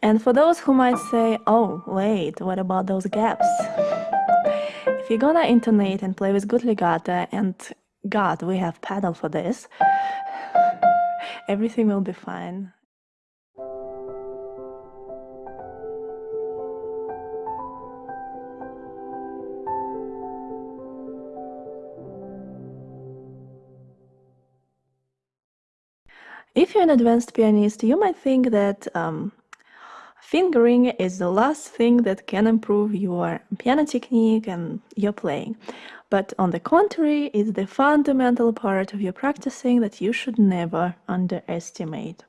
And for those who might say, oh, wait, what about those gaps? If you're gonna intonate and play with good legato, and God, we have pedal for this, everything will be fine. If you're an advanced pianist, you might think that um, fingering is the last thing that can improve your piano technique and your playing. But on the contrary, it's the fundamental part of your practicing that you should never underestimate.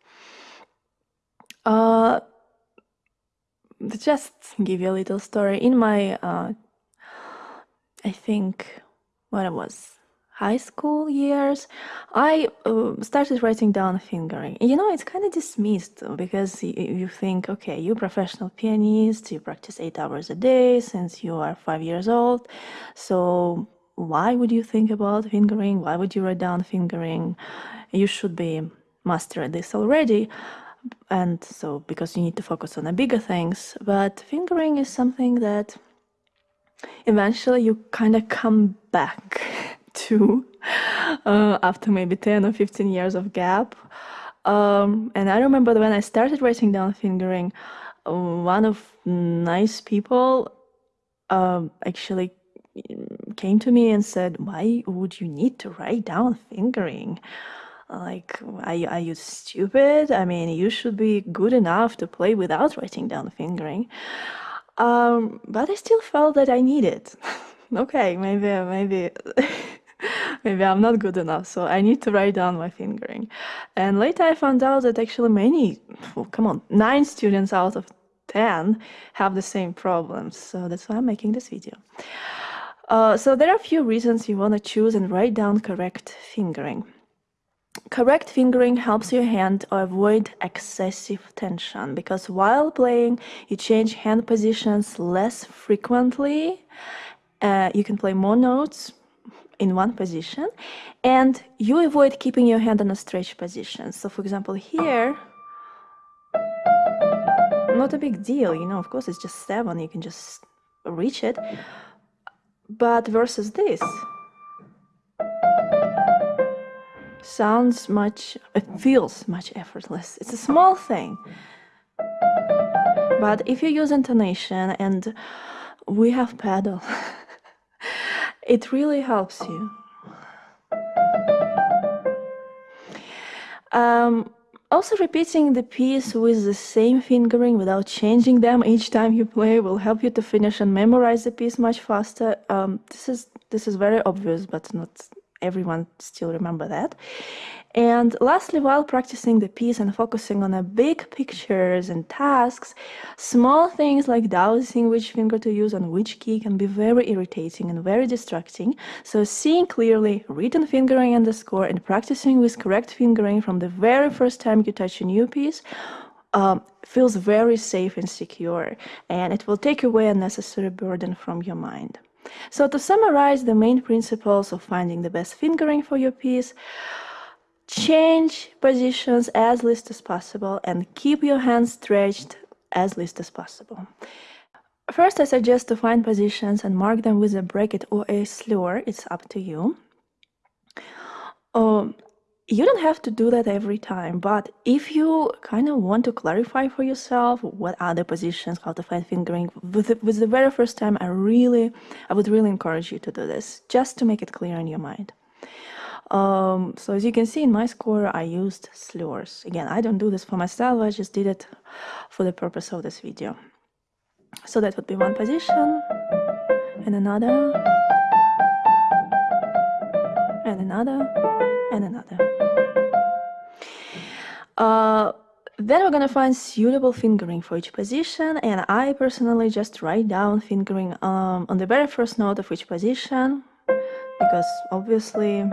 Uh, just give you a little story. In my, uh, I think, what it was, high school years, I uh, started writing down fingering. You know, it's kind of dismissed because you, think, okay, you're professional pianist, you practice eight hours a day since you are five years old. So why would you think about fingering? Why would you write down fingering? You should be master at this already. And so, because you need to focus on the bigger things. But fingering is something that eventually you kind of come back uh, after maybe 10 or 15 years of gap. Um, and I remember when I started writing down fingering, one of nice people um, actually came to me and said, why would you need to write down fingering? Like, are you, are you stupid? I mean, you should be good enough to play without writing down fingering. Um, but I still felt that I needed. okay, maybe, maybe maybe I'm not good enough, so I need to write down my fingering. And later I found out that actually many, well, come on, nine students out of 10 have the same problems. So that's why I'm making this video. Uh, so there are a few reasons you want to choose and write down correct fingering. Correct fingering helps your hand avoid excessive tension because while playing you change hand positions less frequently. Uh, you can play more notes in one position and you avoid keeping your hand in a stretch position. So for example here, not a big deal, you know, of course it's just seven, you can just reach it. But versus this, sounds much, it feels much effortless. It's a small thing. But if you use intonation and we have pedal, it really helps you. Um, also repeating the piece with the same fingering without changing them each time you play will help you to finish and memorize the piece much faster. Um, this is this is very obvious, but not everyone still remember that. And lastly, while practicing the piece and focusing on the big pictures and tasks, small things like dowsing which finger to use on which key can be very irritating and very distracting. So seeing clearly, written fingering and the score, and practicing with correct fingering from the very first time you touch a new piece um, feels very safe and secure, and it will take away unnecessary burden from your mind. So to summarize the main principles of finding the best fingering for your piece, change positions as least as possible and keep your hands stretched as least as possible. First, I suggest to find positions and mark them with a bracket or a slur. It's up to you. Um, you don't have to do that every time, but if you kind of want to clarify for yourself what are the positions, how to find fingering, with the, with the very first time, I really, I would really encourage you to do this, just to make it clear in your mind. Um, so as you can see in my score, I used slurs. Again, I don't do this for myself, I just did it for the purpose of this video. So that would be one position, and another, and another, and another. Uh, then we're gonna find suitable fingering for each position and I personally just write down fingering um, on the very first note of each position because obviously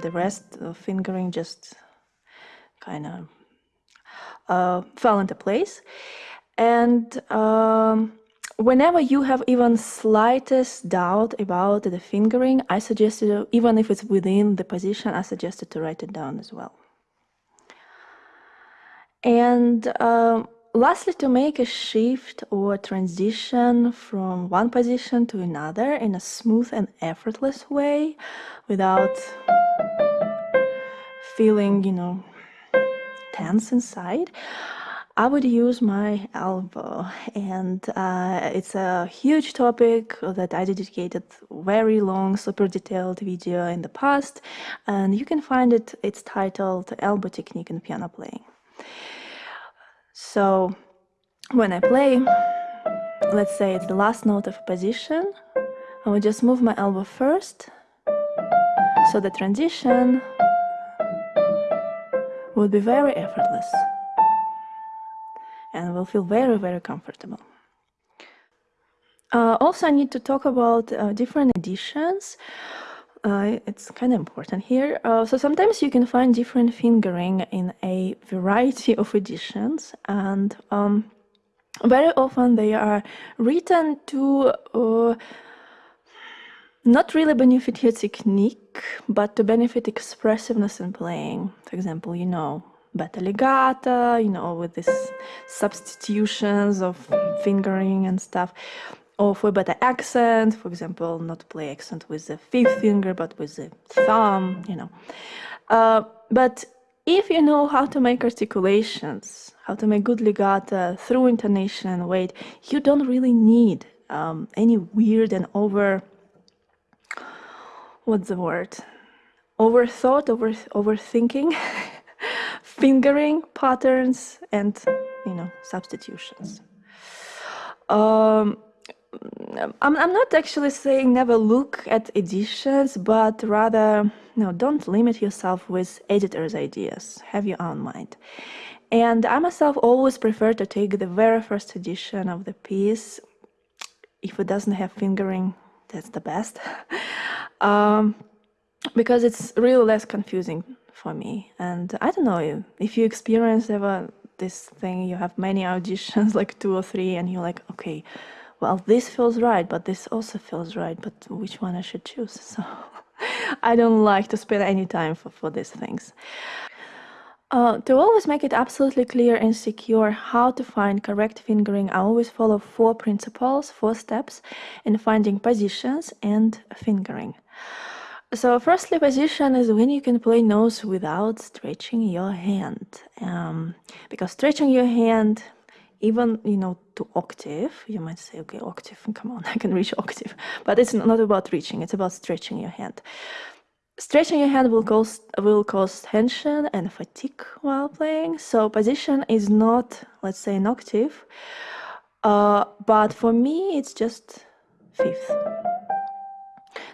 the rest of fingering just kind of uh, fell into place. And um, whenever you have even slightest doubt about the fingering, I suggest you, even if it's within the position, I suggest to write it down as well. And uh, lastly, to make a shift or transition from one position to another in a smooth and effortless way without feeling, you know, tense inside, I would use my elbow, and uh, it's a huge topic that I dedicated very long, super detailed video in the past, and you can find it. It's titled "Elbow Technique in Piano Playing." So, when I play, let's say it's the last note of a position, I will just move my elbow first, so the transition will be very effortless and will feel very, very comfortable. Uh, also, I need to talk about uh, different editions. Uh, it's kind of important here. Uh, so sometimes you can find different fingering in a variety of editions, and um, very often they are written to uh, not really benefit your technique, but to benefit expressiveness in playing. For example, you know, beta legato, you know, with these substitutions of fingering and stuff. Or for better accent, for example, not play accent with the fifth finger, but with the thumb, you know. Uh, but if you know how to make articulations, how to make good legato through intonation and weight, you don't really need um, any weird and over, what's the word? Overthought, over overthinking fingering patterns and you know substitutions. Um, I'm, I'm not actually saying never look at editions, but rather, know, don't limit yourself with editors' ideas. Have your own mind. And I myself always prefer to take the very first edition of the piece. If it doesn't have fingering, that's the best. um, because it's really less confusing for me. And I don't know if you experience ever this thing, you have many auditions, like two or three, and you're like, okay, well, this feels right, but this also feels right, but which one I should choose? So I don't like to spend any time for, for these things. Uh, to always make it absolutely clear and secure how to find correct fingering, I always follow four principles, four steps in finding positions and fingering. So firstly, position is when you can play notes without stretching your hand. Um, because stretching your hand, even, you know, to octave, you might say, okay, octave, come on, I can reach octave. But it's not about reaching, it's about stretching your hand. Stretching your hand will cause, will cause tension and fatigue while playing. So position is not, let's say, an octave. Uh, but for me, it's just fifth.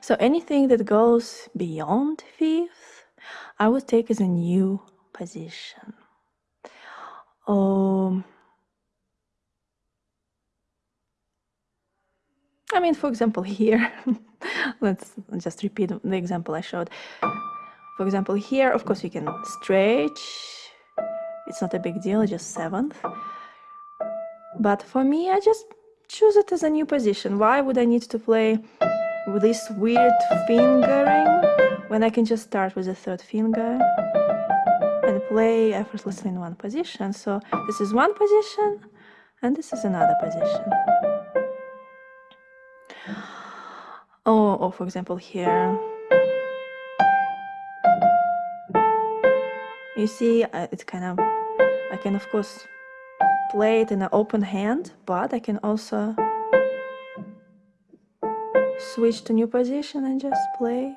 So anything that goes beyond fifth, I would take as a new position. Um, I mean, for example, here, let's just repeat the example I showed. For example, here, of course, you can stretch. It's not a big deal, just seventh. But for me, I just choose it as a new position. Why would I need to play with this weird fingering when I can just start with the third finger and play effortlessly in one position. So this is one position and this is another position. Or for example here. You see, uh, it's kind of, I can of course play it in an open hand, but I can also switch to new position and just play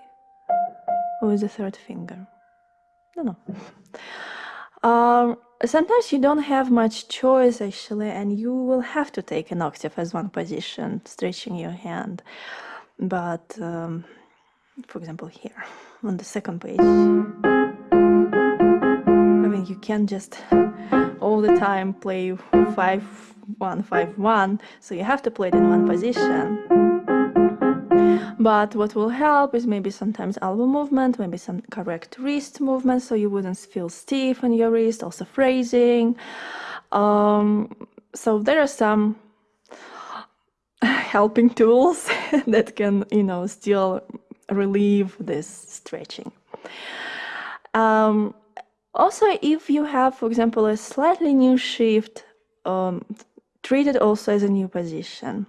with the third finger. No, no. Um, sometimes you don't have much choice actually, and you will have to take an octave as one position, stretching your hand. But um, for example, here on the second page, I mean, you can't just all the time play five one five one, so you have to play it in one position. But what will help is maybe sometimes elbow movement, maybe some correct wrist movement so you wouldn't feel stiff on your wrist, also phrasing. Um, so there are some helping tools that can, you know, still relieve this stretching. Um, also, if you have, for example, a slightly new shift um, treat it also as a new position.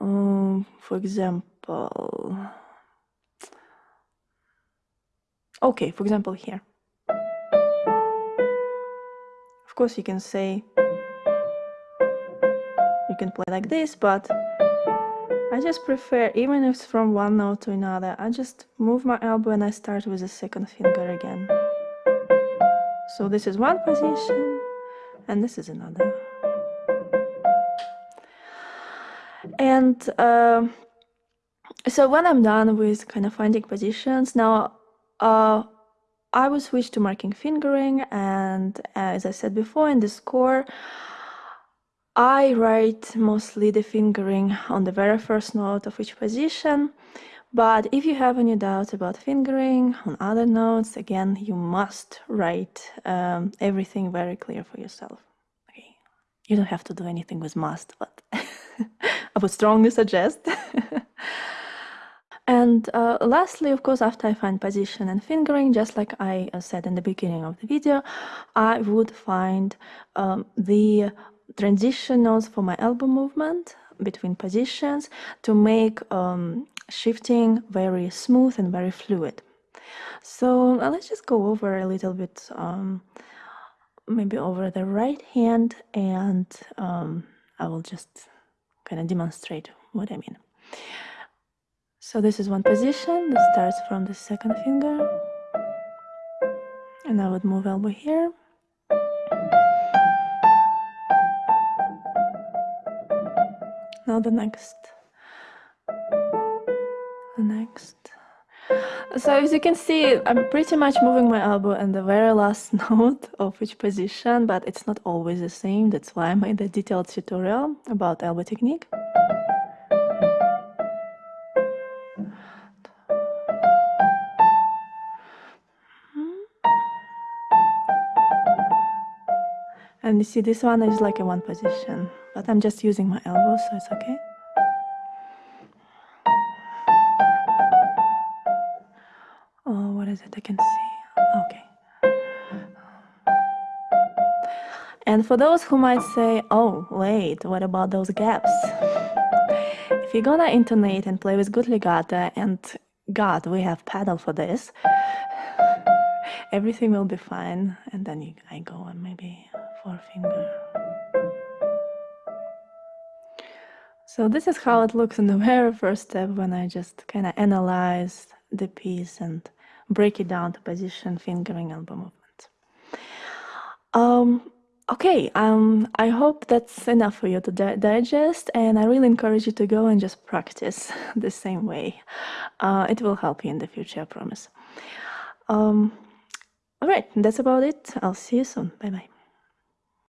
Um, for example, okay, for example, here. Of course, you can say, you can play like this, but I just prefer, even if it's from one note to another, I just move my elbow and I start with the second finger again. So this is one position, and this is another. And uh, so when I'm done with kind of finding positions, now uh, I will switch to marking fingering and as I said before in the score, I write mostly the fingering on the very first note of each position. But if you have any doubts about fingering on other notes, again, you must write um, everything very clear for yourself. Okay, you don't have to do anything with must, but I would strongly suggest. And uh, lastly, of course, after I find position and fingering, just like I said in the beginning of the video, I would find um, the transition notes for my elbow movement between positions to make um, shifting very smooth and very fluid. So uh, let's just go over a little bit, um, maybe over the right hand, and um, I will just kind of demonstrate what I mean. So this is one position that starts from the second finger. And I would move elbow here. Now the next. The next. So as you can see, I'm pretty much moving my elbow in the very last note of each position, but it's not always the same. That's why I made a detailed tutorial about elbow technique. And you see this one is like a one position, but I'm just using my elbow, so it's okay. Oh, what is it? I can see. Okay. And for those who might say, oh, wait, what about those gaps? If you're gonna intonate and play with good legato, and God, we have pedal for this, everything will be fine. And then you, I go on maybe forefinger. So this is how it looks in the very first step when I just kind of analyze the piece and break it down to position, fingering, elbow movement. Um, okay, um, I hope that's enough for you to di digest and I really encourage you to go and just practice the same way. Uh, it will help you in the future, I promise. Um, all right, that's about it. I'll see you soon. Bye-bye.